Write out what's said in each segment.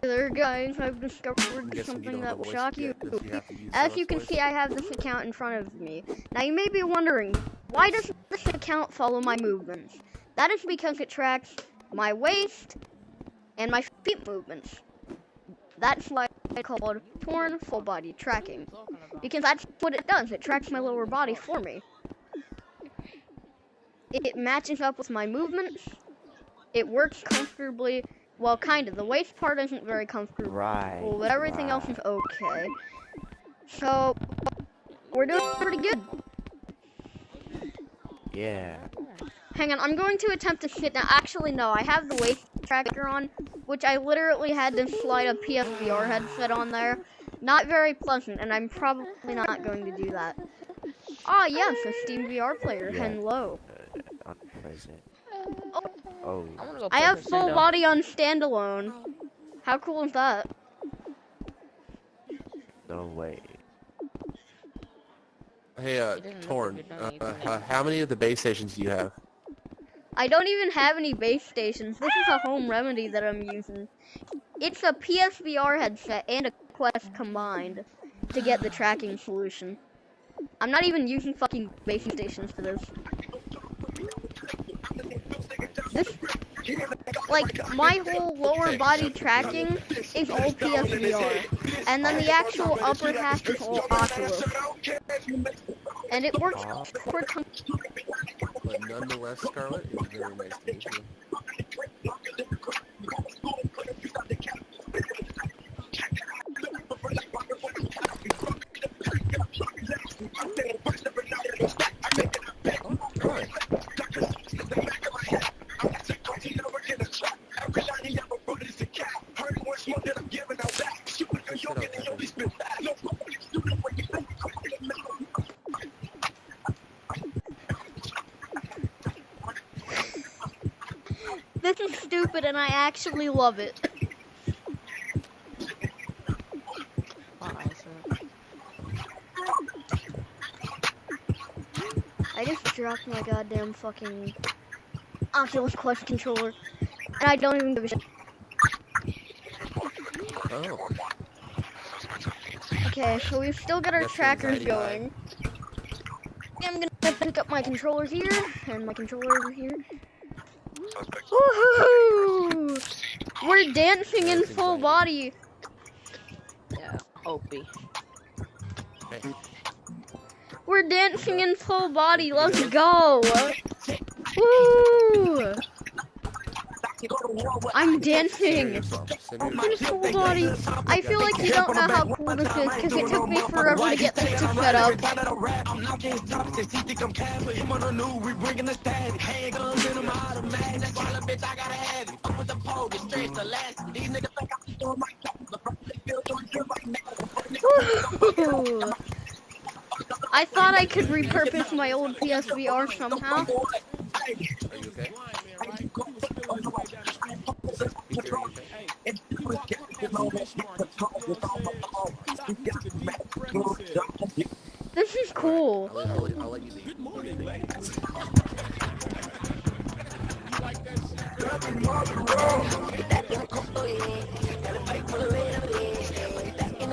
there, guys, I've discovered I'm guessing you something that will shock you. you have to use As you can voice. see, I have this account in front of me. Now, you may be wondering, why does this account follow my movements? That is because it tracks my waist and my feet movements. That's why it's called torn full body tracking. Because that's what it does. It tracks my lower body for me. It matches up with my movements. It works comfortably. Well, kind of. The waist part isn't very comfortable. Right. Well, but everything else is okay. So, we're doing pretty good. Yeah. Hang on, I'm going to attempt to sit down. Actually, no, I have the waist tracker on, which I literally had to slide a PSVR headset on there. Not very pleasant, and I'm probably not going to do that. Ah, yes, a Steam VR player. Yeah. Hello. Uh. Oh. Oh. I I have full body on standalone. How cool is that? No way. Hey, uh, It doesn't look Torn, uh, uh, how many of the base stations do you have? I don't even have any base stations. This is a home remedy that I'm using. It's a PSVR headset and a Quest combined to get the tracking solution. I'm not even using fucking base stations for this. This, like, my whole lower body tracking is all PSVR, and then the actual upper half is all Oculus. And it works works But nonetheless, Scarlett, it's very nice to meet you. This is stupid and I actually love it. I just dropped my goddamn fucking Oculus Quest controller. And I don't even give a shit. Oh, Okay, so we've still got our That's trackers anxiety going. I'm gonna pick up my controller here, and my controller over here. Woohoo! We're dancing in full body. Yeah, Opie. hey. We're dancing in full body. Let's go. Woo! I'm dancing. your song. Send In full body. I feel like you don't know how cool this is because it took me forever to get this to set up. I thought I could repurpose my old PSVR somehow. Are you okay? Ether, are you okay? This is cool. I'll, I'll, I'll let you leave. I'll let.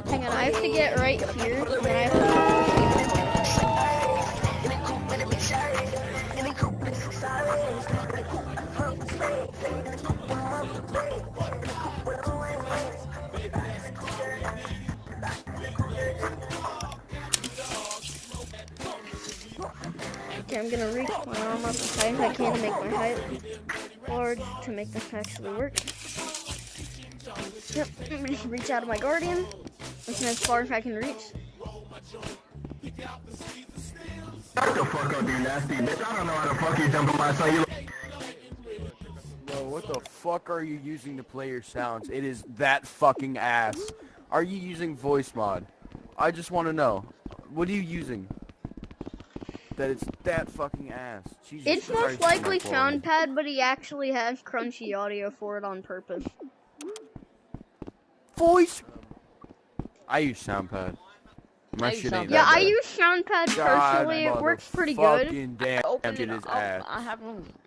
Hang on, I have to get right here. and then I have to- Okay, I'm gonna reach my arm up as high as I can to make my height large to make this actually work. Yep, I'm gonna reach out of my guardian. That's as far as I can reach. Shut the fuck up, you nasty bitch. I don't know how the fuck you jumping my son. You Bro, what the fuck are you using to play your sounds? It is that fucking ass. Are you using voice mod? I just want to know. What are you using? That it's that fucking ass. Jesus It's Christ, most likely. SoundPad, but he actually has crunchy audio for it on purpose. Voice. I use SoundPad. My I use shit ain't Yeah, that I use SoundPad God personally. It works pretty good. motherfucking damn, Open it it is up. ass. I have one. You say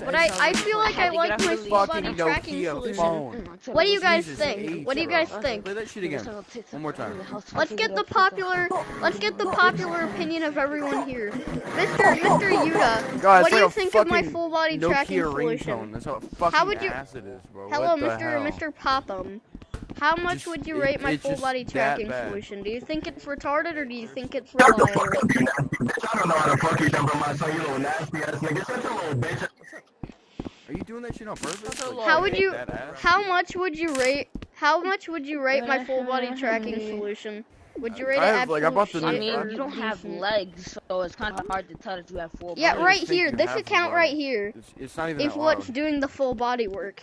But I, I feel like I Fucking like my Nokia full body tracking Nokia solution. phone. What do you guys think? What do you guys think? Play that shit again. One more time. Let's get the popular let's get the popular opinion of everyone here. Mr. Mr. Yuta, God, what do you like think of my full body tracking solution? That's how fucking would you- ass it is, bro. Hello, what Mr. Mr. Popham. How much Just- would you it- rate my full body tracking solution? Do you think it's retarded or do you think it's Shut reliable? fuck up, you nasty bitch. I don't know how the fuck you jumping my son, you little nasty ass nigga. Such a little bitch. Are you doing that shit on purpose? a Like, lot. How you would you how much would you rate how much would you rate my full body tracking solution? Would you rate I it have, like, I absolute bought the shit I mean, you don't have legs, so it's kind of hard to tell that you have full Yeah, body. I right here. This account right here It's, it's not even is that what's doing the full body work.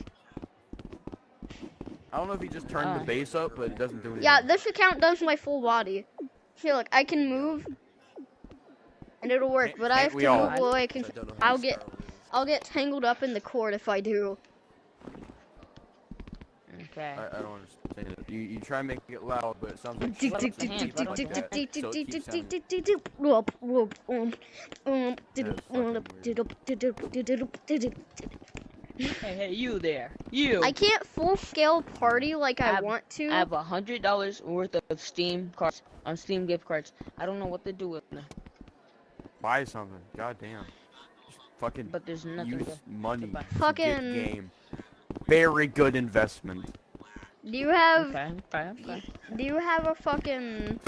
I don't know if he just turned Uh. the bass up, but it doesn't do anything. Yeah, this account does my full body. See, look, I can move, and it'll work. Can't- But I can't have to all? move away. I Cause don't know how I'll get is. I'll get tangled up in the cord if I do. Okay. I, I don't understand it. You, you try and make it loud, but it sounds like Hey, hey, you there? You. I can't full scale party like I Ab- want to. I have a hundred dollars worth of Steam cards on Steam gift cards. I don't know what to do with them, Buy something. God damn. Fucking but there's nothing. use To... money buy. to get Fucking- game. Very good investment. Do you have Okay, okay, okay. do you have a fucking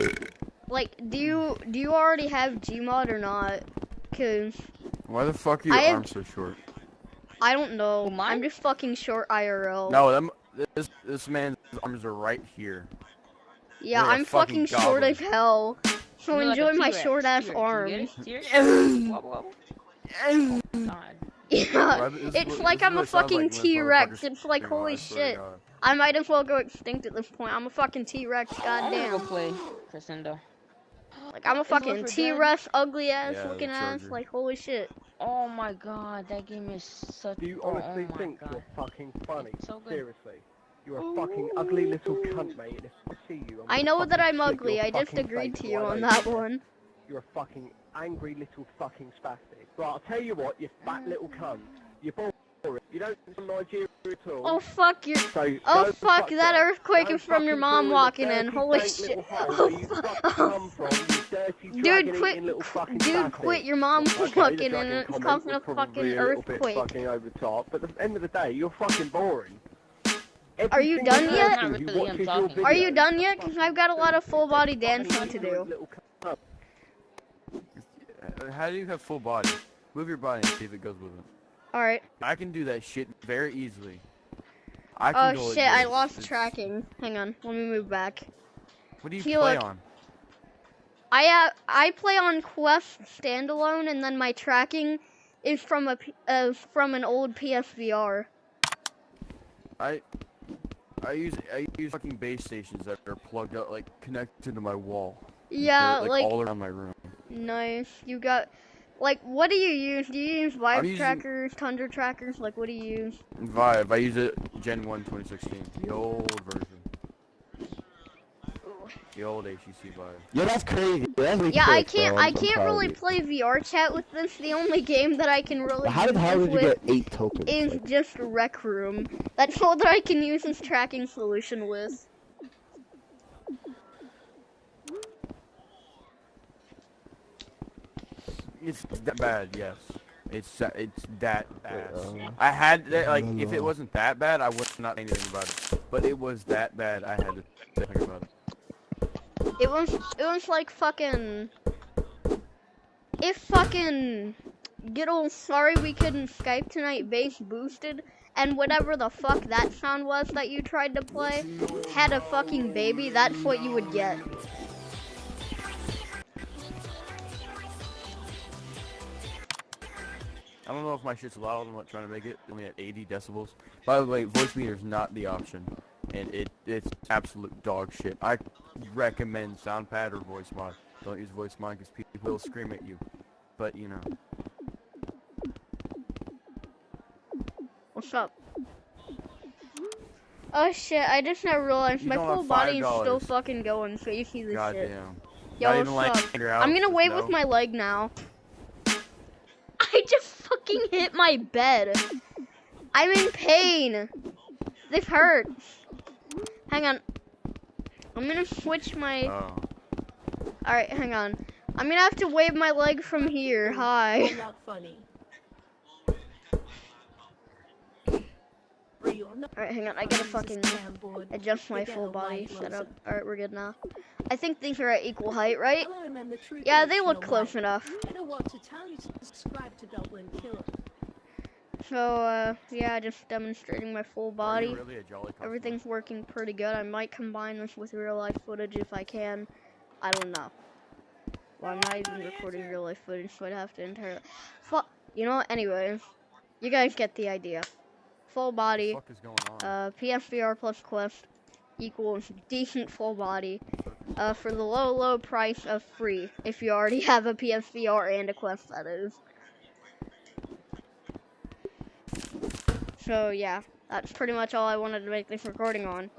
like do you do you already have Gmod or not? Cause Why the fuck are your I have- arms so short? I don't know. Who. I'm just fucking short IRL. No, them, this this man's arms are right here. Yeah, You're a I'm fucking, fucking short goblin. as hell. So You're like enjoy my short ass arms. get it? T-Rex? Wobble, wobble. God. Yeah, Why- this is it's like I'm a fucking like when this T-Rex. It's like holy I swear to shit. I might as well go extinct at this point. I'm a fucking T-Rex. I'm gonna go Goddamn. play Crescendo. Like I'm a fucking T-Rex, ugly ass Yeah, looking ass. Like holy shit. Oh my god, that game is such. Do you oh, honestly oh think god. you're fucking funny? So good. Seriously. You're a fucking ugly little cunt, mate. And if I see you, I'm I know that I'm ugly. I just agreed to you on that one. You're a fucking angry little fucking spastic. Right, I'll tell you what, you fat little cunt. You're boring. You don't from Nigeria at all. Oh fuck you. So Oh the fuck, that earthquake is from your mom walking in. Holy shit. Oh, fuck. Dude, quit. little fucking Dude, bastard. quit. Your mom Okay, the walking in and it's comment causing a fucking a bit earthquake. fucking over the top, but at the end of the day, you're fucking boring. Are you done yet? person Not who really, I'm watches your talking. Are you done yet? Cause I've got a lot of full body dancing to do. little cunt. How do you have full body? Move your body and see if it goes with it. All right. I can do that shit very easily. I can oh, go Oh like shit, I lost It's- tracking. Hang on, let me move back. What do you See, play on? I uh, I play on Quest standalone, and then my tracking is from a uh, from an old PSVR. I I use I use fucking base stations that are plugged up, like connected to my wall. Yeah, They're, like all around my room. nice. You got like what do you use? Do you use Vive using- trackers, Tundra trackers? Like what do you use? Vive, I use it Gen 1 2016, the old version. The old HTC Vive. Yo, that's crazy. That's really Yeah, I can't bro. I I'm- I'm can't really play VR chat with this. The only game that I can really How did use how did you with get eight tokens? is Like, just Rec Room. That's all that I can use this tracking solution with. It's that bad, yes. It's uh, it's that ass. uh, I had that, like if it wasn't that bad, I would not say anything about it. But it was that bad. I had to think about it. It was it was like fucking if fucking get old sorry we couldn't Skype tonight bass boosted and whatever the fuck that sound was that you tried to play had a fucking baby, that's what you would get. I don't know if my shit's loud. I'm not trying to make it only at 80 decibels. By the way, Voicemeeter is not the option, and it it's absolute dog shit. I recommend SoundPad or voice mod. Don't use voice mod because people will scream at you. But you know, What's up? Oh shit, I just now realized You my full body is still fucking going, so you see this shit. goddamn. Yo, what's up? I'm gonna wave no. with my leg now. I just fucking fucking hit my bed. I'm in pain. This hurts. Hang on. I'm gonna switch my. Oh. Alright, hang on. I'm gonna have to wave my leg from here. Hi. Not funny. Are you on Alright, hang on. I gotta fucking adjust my full body like setup. Alright, we're good now. I think these are at equal height, right? Hello, and I'm the true Yeah, they look close enough. I don't want to tell you to subscribe to Dublin Killer. So, uh, yeah, just demonstrating my full body. really? Everything's working pretty good. I might combine this with real life footage if I can. I don't know. Well, I'm not even recording real life footage, so I'd have to entirely. Fuck. You know what? Anyways, you guys get the idea. Full body, the fuck is going on? uh, PSVR plus Quest equals decent full body. Uh, for the low, low price of free. If you already have a PSVR and a Quest, that is. So yeah, that's pretty much all I wanted to make this recording on.